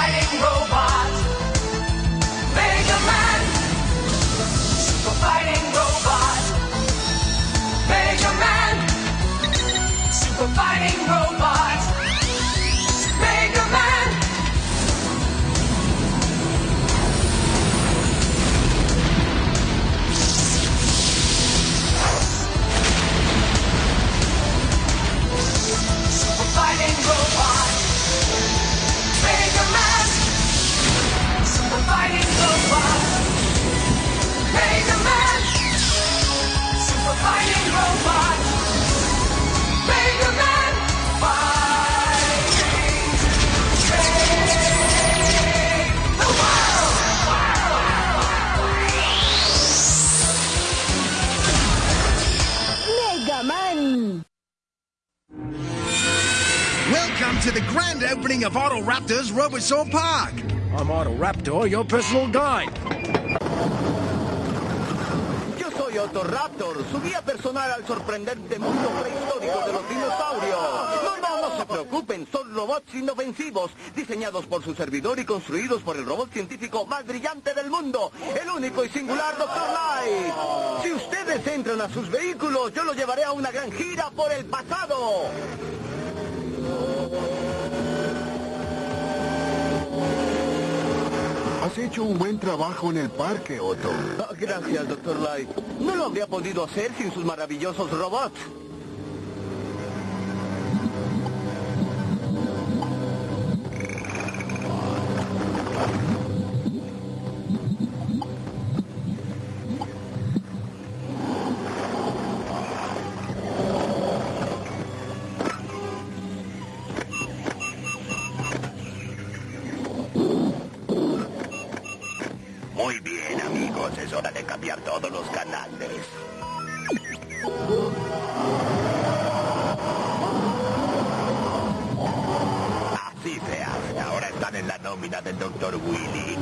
fighting robot. To the grand opening of Auto Raptors Robosaur Park. I'm Otto Raptor, your personal guide. Yo soy Otto Raptor, su guía personal al sorprendente mundo prehistórico de los dinosaurios. No, no, no se preocupen, son robots inofensivos, diseñados por su servidor y construidos por el robot científico más brillante del mundo, el único y singular Dr. Light. Si ustedes entran a sus vehículos, yo los llevaré a una gran gira por el pasado. Has hecho un buen trabajo en el parque, Otto. Gracias, Dr. Light. No lo habría podido hacer sin sus maravillosos robots. Nómina del Dr. Willy.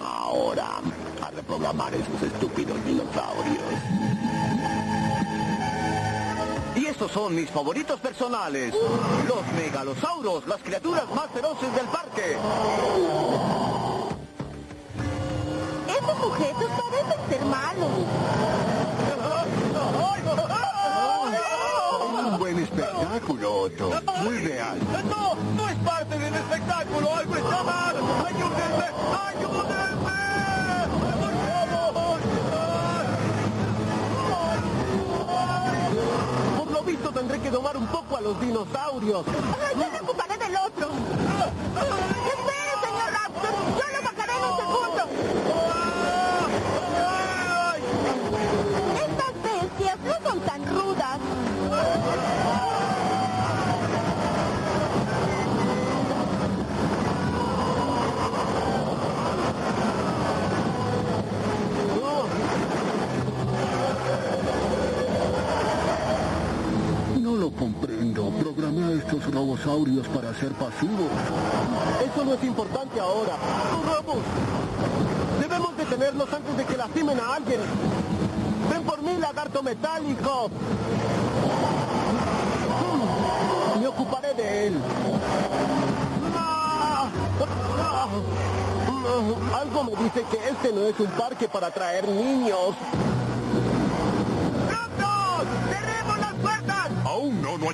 Ahora, a reprogramar esos estúpidos dinosaurios. Y estos son mis favoritos personales. Los megalosauros, las criaturas más feroces del parque. Estos sujetos parecen ser malos. Un buen espectáculo, Otto. Muy real. No, no es parte del espectáculo. Algo está mal. Ayúdenme, ayúdenme. Por favor. Por lo visto tendré que domar un poco a los dinosaurios. Ay, yo me ocuparé del otro. Estos robosaurios para ser pasivos. Eso no es importante ahora. ¡Robos! Debemos detenerlos antes de que lastimen a alguien. ¡Ven por mí, lagarto metálico! Me ocuparé de él. Algo me dice que este no es un parque para atraer niños.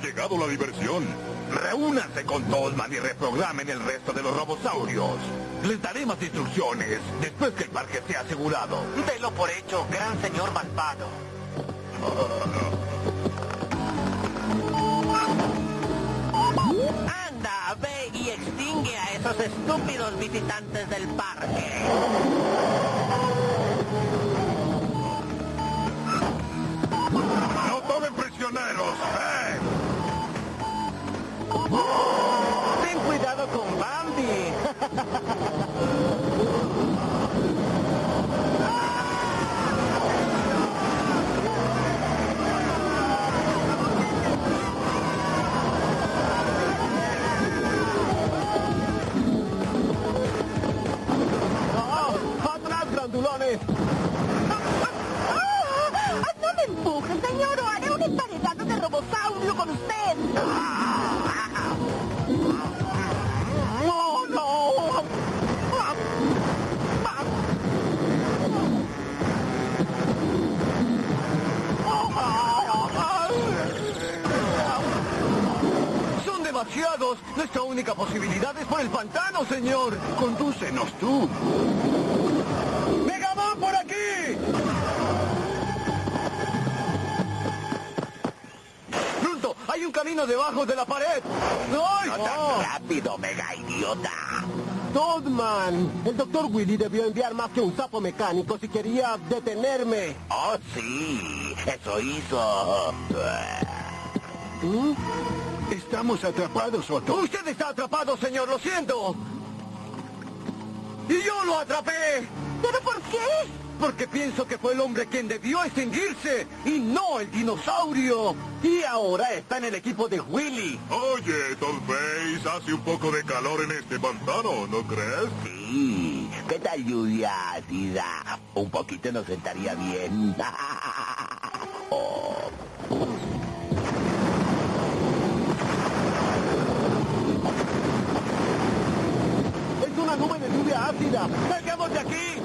Llegado la diversión. Reúnanse con Tolman y reprogramen el resto de los robosaurios. Les daré más instrucciones después que el parque sea asegurado. Delo por hecho, gran señor malvado. Anda, ve y extingue a esos estúpidos visitantes del parque. Única posibilidad es por el pantano, señor. Condúcenos tú. ¡Megaman por aquí! ¡Pronto! ¡Hay un camino debajo de la pared! ¡Ay! No tan rápido, mega idiota. Toadman, el doctor Willy debió enviar más que un sapo mecánico si quería detenerme. Oh, sí, eso hizo. Estamos atrapados, Otto. Usted está atrapado, señor, lo siento. Y yo lo atrapé. ¿Pero por qué? Porque pienso que fue el hombre quien debió extinguirse y no el dinosaurio. Y ahora está en el equipo de Willy. Oye, Face, hace un poco de calor en este pantano, ¿no crees? Sí, ¿qué tal lluvia ácida? Un poquito nos sentaría bien. una nube de lluvia ácida. ¡Salgamos de aquí!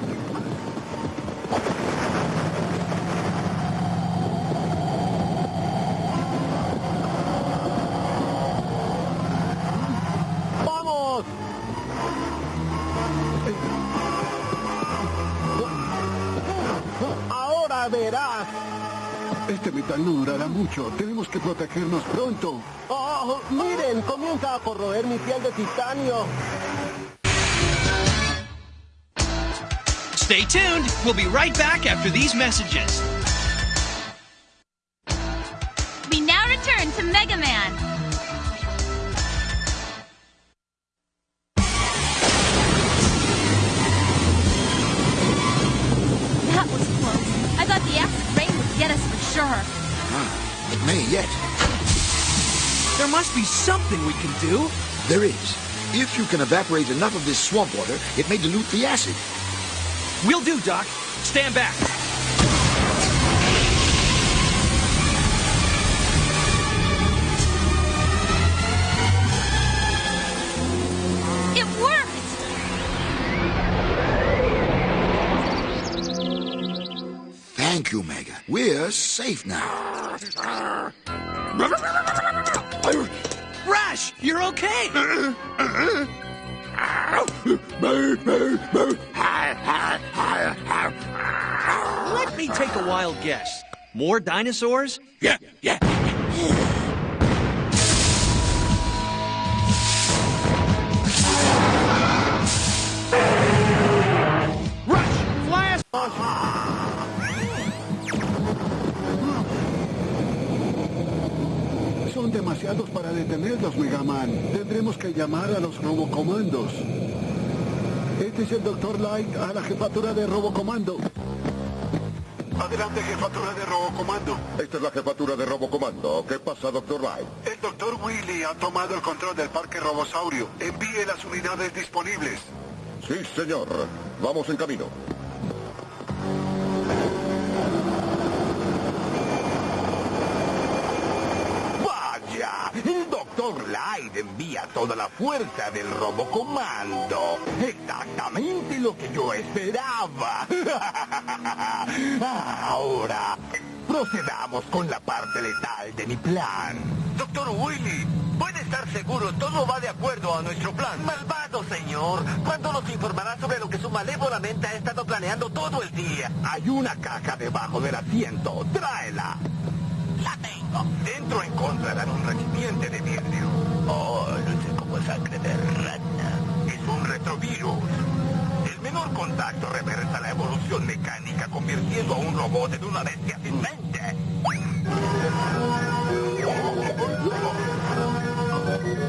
¡Vamos! Ahora verás. Este metal no durará mucho. Tenemos que protegernos pronto. Oh, miren, comienza a corroer mi piel de titanio. Stay tuned. We'll be right back after these messages. We now return to Mega Man. That was close. I thought the acid rain would get us for sure. Ah, it may yet. There must be something we can do. There is. If you can evaporate enough of this swamp water, it may dilute the acid. We'll do, Doc. Stand back. It worked! Thank you, Mega. We're safe now. Rash, you're okay. Let me take a wild guess. More dinosaurs? Yeah, yeah. Rush, fly us. Son demasiados para detenerlos, Megaman. Tendremos que llamar a los robocomandos. Este es el Dr. Light a la jefatura de Robocomando. Adelante, jefatura de Robocomando. Esta es la jefatura de Robocomando. ¿Qué pasa, Doctor Light? El Dr. Willy ha tomado el control del Parque Robosaurio. Envíe las unidades disponibles. Sí, señor. Vamos en camino. Doctor Light envía toda la fuerza del Robocomando. Exactamente lo que yo esperaba. Ahora, procedamos con la parte letal de mi plan. Doctor Willy, puede estar seguro, todo va de acuerdo a nuestro plan. Malvado señor, ¿cuándo nos informará sobre lo que su malévola mente ha estado planeando todo el día? Hay una caja debajo del asiento, tráela. Dentro encontrarán un recipiente de vidrio. Oh, luce como sangre de rana. Es un retrovirus. El menor contacto reversa la evolución mecánica, convirtiendo a un robot en una bestia sin mente.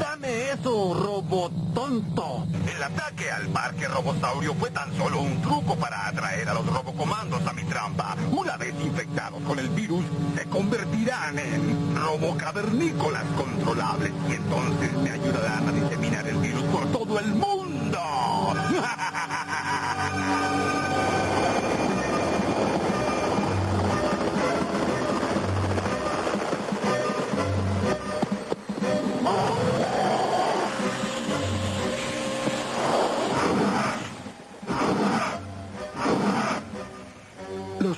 Dame eso, robot tonto. El ataque al parque robosaurio fue tan solo un truco para atraer a los robocomandos a mi trampa. Una vez infectados con el virus, se convertirán en robocavernícolas controlables y entonces me ayudarán a diseminar el virus por todo el mundo.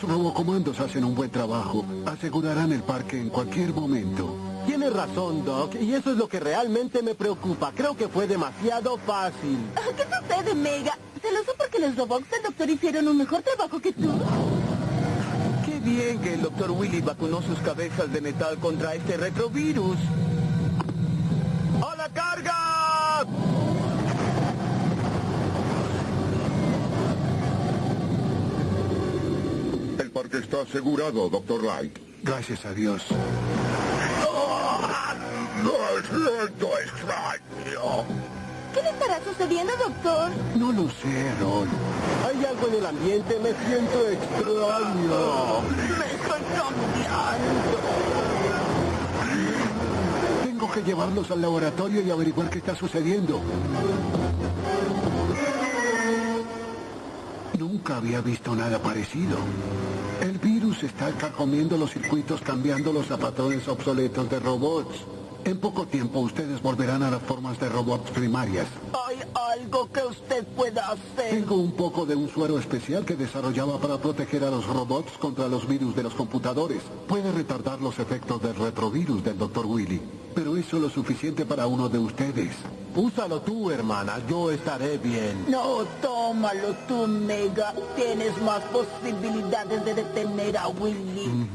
robocomandos hacen un buen trabajo. Asegurarán el parque en cualquier momento. Tienes razón, Doc, y eso es lo que realmente me preocupa. Creo que fue demasiado fácil. ¿Qué sucede, Mega? ¿Se lo porque que los robots del doctor hicieron un mejor trabajo que tú? Qué bien que el doctor Willy vacunó sus cabezas de metal contra este retrovirus. ¡A la carga! El parque está asegurado, Doctor Light. Gracias a Dios. No es cierto, extraño. ¿Qué le estará sucediendo, doctor? No lo sé, Rol. Hay algo en el ambiente, me siento extraño. Me estoy cambiando. Tengo que llevarlos al laboratorio y averiguar qué está sucediendo. Nunca había visto nada parecido. El virus está carcomiendo los circuitos cambiándolos a patrones obsoletos de robots. En poco tiempo ustedes volverán a las formas de robots primarias. ¿Hay algo que usted pueda hacer? Tengo un poco de un suero especial que desarrollaba para proteger a los robots contra los virus de los computadores. Puede retardar los efectos del retrovirus del Dr. Willy, pero eso lo suficiente para uno de ustedes. Úsalo tú, hermana, yo estaré bien. No, tómalo tú, Mega. Tienes más posibilidades de detener a Willy.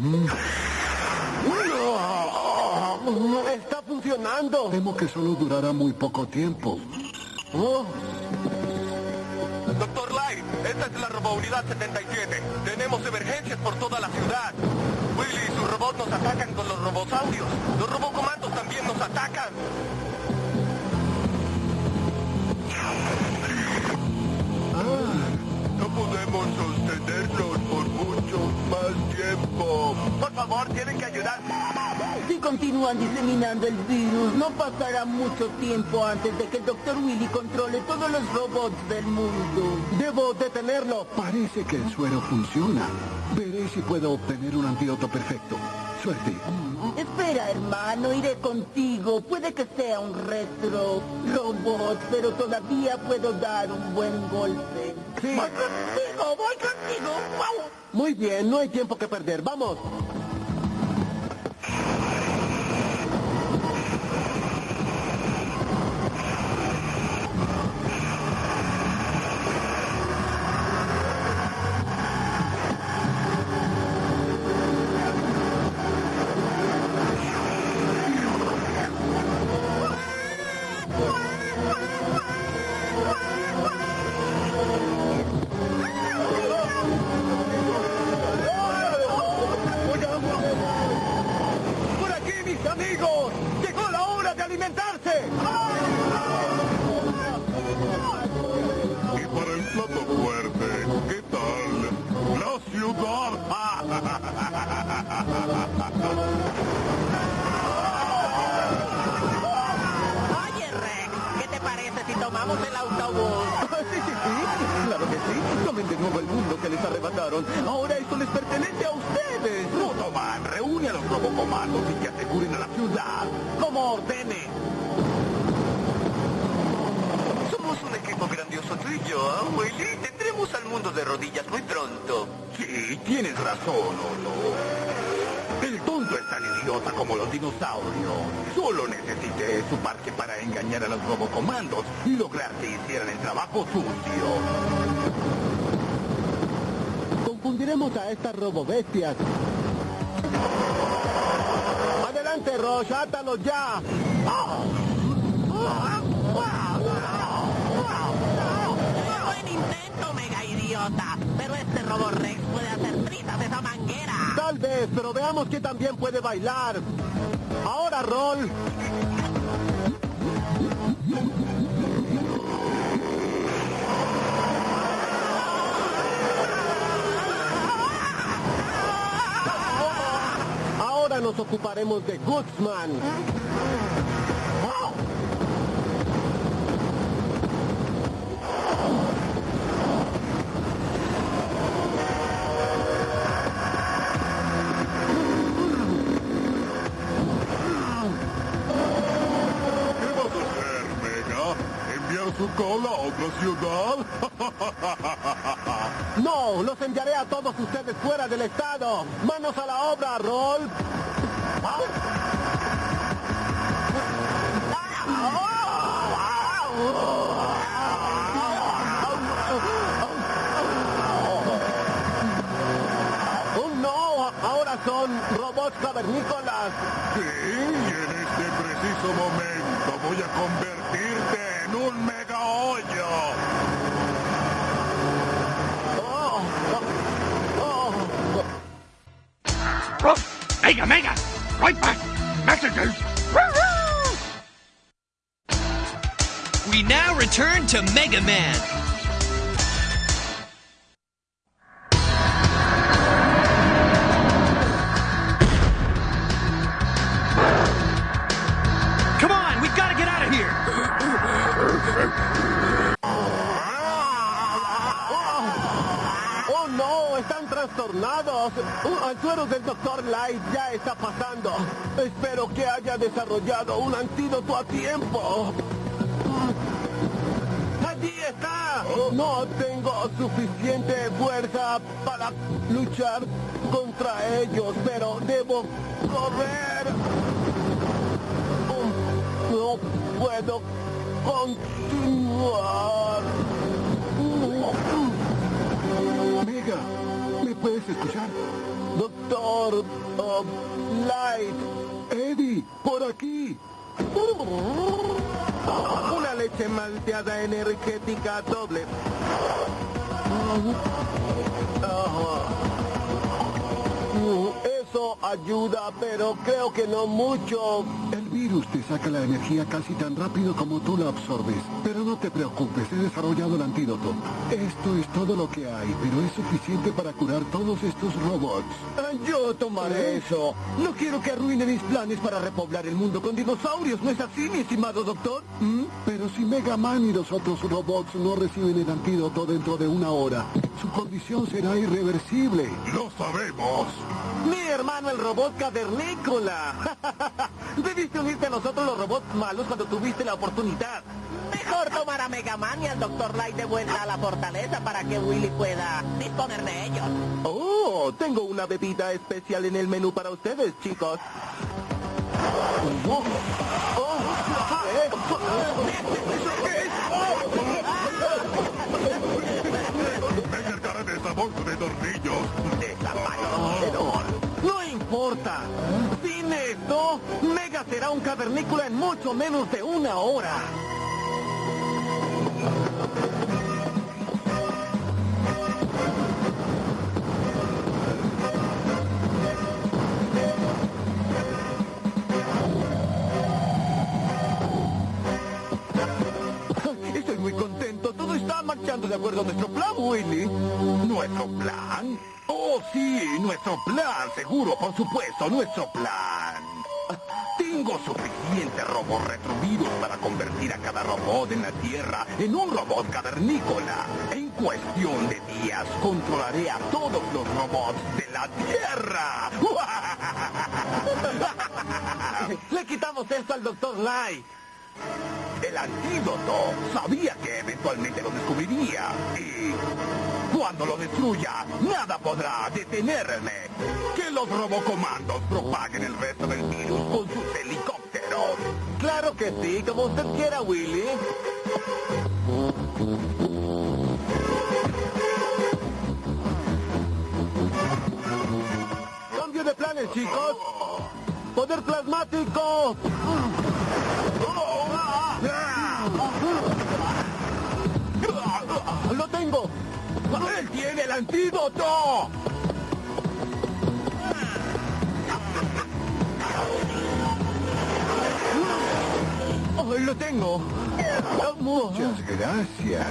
No, está funcionando. Temo que solo durará muy poco tiempo. Oh, Doctor Light, esta es la robounidad 77. Tenemos emergencias por toda la ciudad. Willy y su robot nos atacan con los robosaurios. Los robocomandos también nos atacan. No podemos sostenerlos por mucho más tiempo. Por favor, tienen que ayudar. Si continúan diseminando el virus, no pasará mucho tiempo antes de que el Dr. Willy controle todos los robots del mundo. debo detenerlo. Parece que el suero funciona. Veré si puedo obtener un antídoto perfecto. Suerte. Espera, hermano, iré contigo. Puede que sea un retro robot, pero todavía puedo dar un buen golpe. Sí. Voy contigo, voy contigo. ¡Wow! Muy bien, no hay tiempo que perder. Vamos. Plato fuerte, ¿qué tal? La ciudad. Oye, Rex, ¿qué te parece si tomamos el autobús? sí, sí, sí. Claro que sí. Tomen de nuevo el mundo que les arrebataron. Ahora tienes razón, Otto. El tonto es tan idiota como los dinosaurios. Solo necesité su parque para engañar a los robocomandos y lograr que hicieran el trabajo sucio. Confundiremos a estas robobestias. Adelante, Roche, átalos ya. Buen este robot Rex puede hacer trizas esa manguera. Tal vez, pero veamos que también puede bailar. Ahora, Roll. Ahora nos ocuparemos de Goodsman. A otra ciudad? no, los enviaré a todos ustedes fuera del estado. Manos a la obra, Rolf. son robots cavernícolas. Sí, y en este preciso momento voy a convertirte en un mega... mega, mega! Right back! Messages! We now return to Mega Man. Desarrollado un antídoto a tiempo. ¡Allí está! No tengo suficiente fuerza para luchar contra ellos, pero debo correr. No puedo continuar. Mega, ¿me puedes escuchar? Doctor uh, Light. Eddie, por aquí. Una leche malteada energética doble. Eso ayuda, pero creo que no mucho. El virus te saca la energía casi tan rápido como tú la absorbes. Pero no te preocupes, he desarrollado el antídoto. Esto es todo lo que hay, pero es suficiente para curar todos estos robots. Ah, Yo tomaré eso. No quiero que arruine mis planes para repoblar el mundo con dinosaurios. ¿No es así, mi estimado doctor? ¿Mm? Pero si Mega Man y los otros robots no reciben el antídoto dentro de una hora, su condición será irreversible. Lo sabemos. Mi hermano el robot cavernícola. Debiste unirte a nosotros los robots malos cuando tuviste la oportunidad. Mejor tomar a Mega Man y al Dr. Light de vuelta a la fortaleza para que Willy pueda disponer de ellos. Oh, tengo una bebida especial en el menú para ustedes, chicos. Oh, oh, ¿eh? Mega será un cavernícola en mucho menos de una hora. Estoy muy contento. Todo está marchando de acuerdo a nuestro plan, Willy. ¿Nuestro plan? Oh, sí, nuestro plan, seguro, por supuesto, nuestro plan. Tengo suficientes robots retrovirus para convertir a cada robot en la Tierra en un robot cavernícola. En cuestión de días, controlaré a todos los robots de la Tierra. Le quitamos esto al Dr. Light. El antídoto. Sabía que eventualmente lo descubriría. Y cuando lo destruya, nada podrá detenerme. Que los robocomandos propaguen el resto del virus con sus Claro que sí, como usted quiera, Willy. Cambio de planes, chicos. Poder plasmático. Lo tengo. ¡Él tiene el antídoto! Lo tengo. Muchas gracias.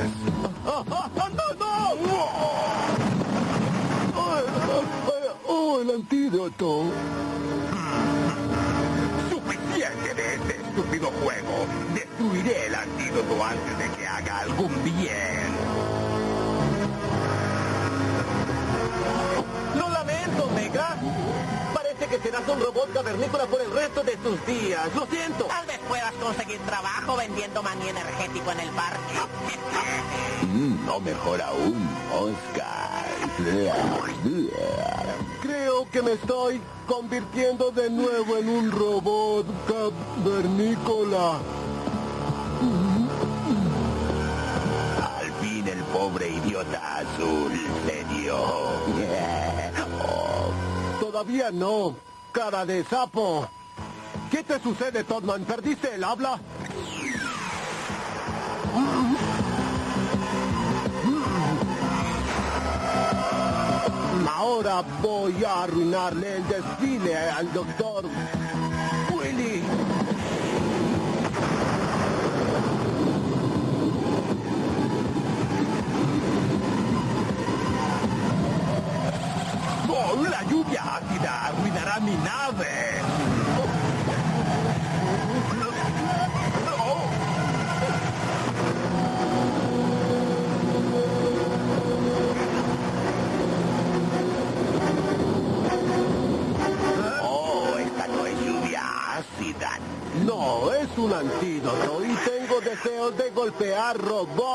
Oh, el antídoto. Suficiente de este estúpido juego. Destruiré el antídoto antes de que haga algún bien. Lo lamento, Mega. Que serás un robot cavernícola por el resto de tus días. Lo siento. Tal vez puedas conseguir trabajo vendiendo maní energético en el parque. no mejor aún, Oscar. Creo que me estoy convirtiendo de nuevo en un robot cavernícola. pobre idiota azul, serio. Oh, Todavía no. Cara de sapo. ¿Qué te sucede, Todman? ¿Perdiste el habla? Ahora voy a arruinarle el desfile al doctor Willy. ¡Oh, la ácida arruinará mi nave! Oh. No, es un antídoto y tengo deseos de golpear robots.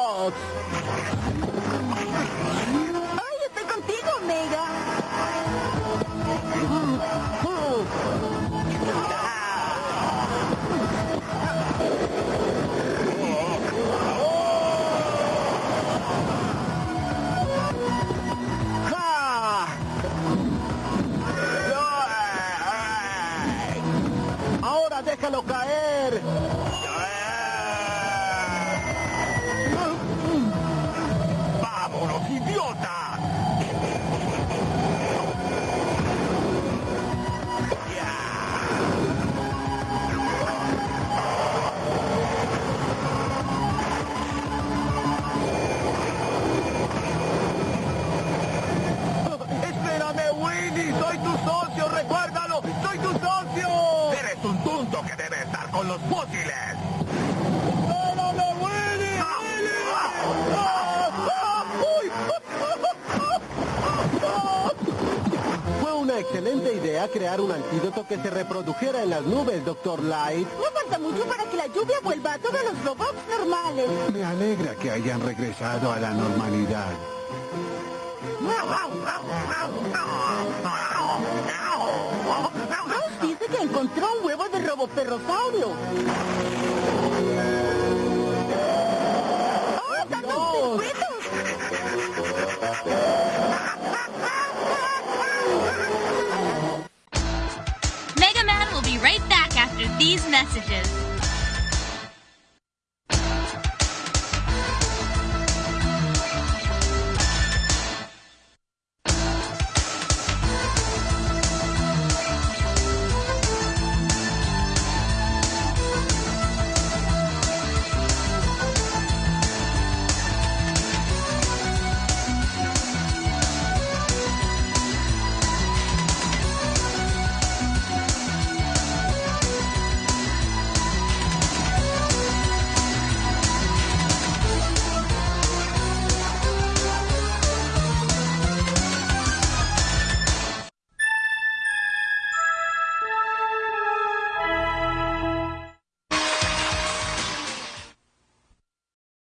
Crear un antídoto que se reprodujera en las nubes, Doctor Light. No falta mucho para que la lluvia vuelva a todos los robots normales. Me alegra que hayan regresado a la normalidad. Ross dice que encontró un huevo de roboperrosaurio. ¡Oh, tantos circuitos! these messages.